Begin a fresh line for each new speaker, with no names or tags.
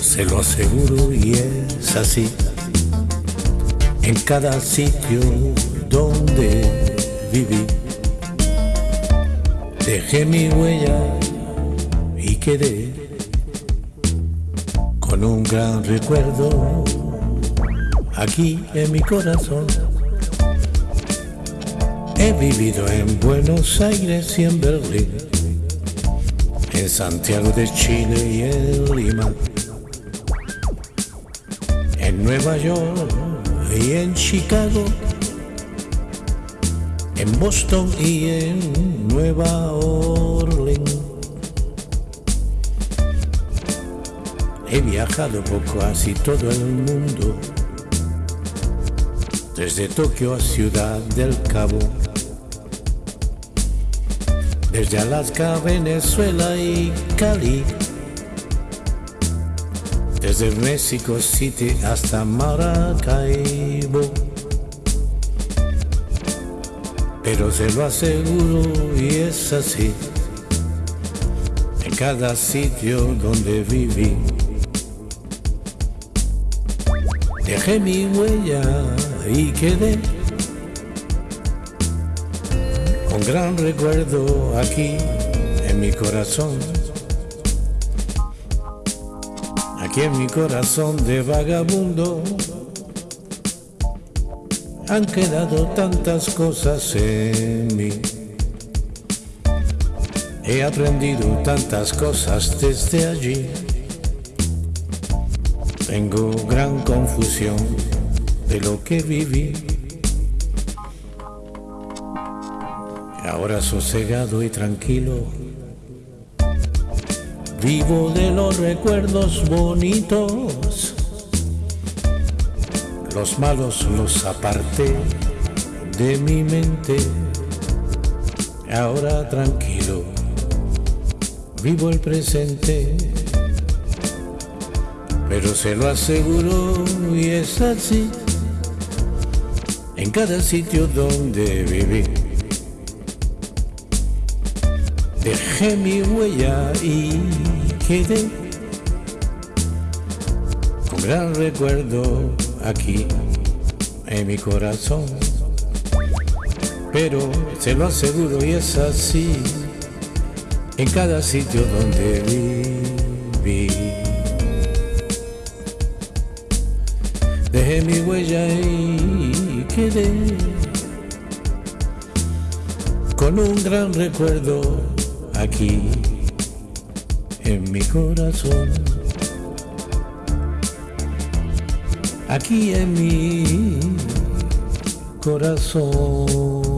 se lo aseguro y es así. En cada sitio donde viví, dejé mi huella y quedé con un gran recuerdo aquí en mi corazón. He vivido en Buenos Aires y en Berlín, en Santiago de Chile y en Lima, en Nueva York y en Chicago, en Boston y en Nueva Orleans. He viajado por casi todo el mundo, desde Tokio a Ciudad del Cabo desde Alaska, Venezuela y Cali, desde México City hasta Maracaibo. Pero se lo aseguro y es así, en cada sitio donde viví. Dejé mi huella y quedé un gran recuerdo aquí en mi corazón. Aquí en mi corazón de vagabundo han quedado tantas cosas en mí. He aprendido tantas cosas desde allí. Tengo gran confusión de lo que viví. Ahora sosegado y tranquilo, vivo de los recuerdos bonitos. Los malos los aparté de mi mente. Ahora tranquilo, vivo el presente. Pero se lo aseguro y es así en cada sitio donde viví. Dejé mi huella y quedé con gran recuerdo aquí en mi corazón. Pero se lo aseguro y es así en cada sitio donde viví. Dejé mi huella y quedé con un gran recuerdo aquí en mi corazón, aquí en mi corazón.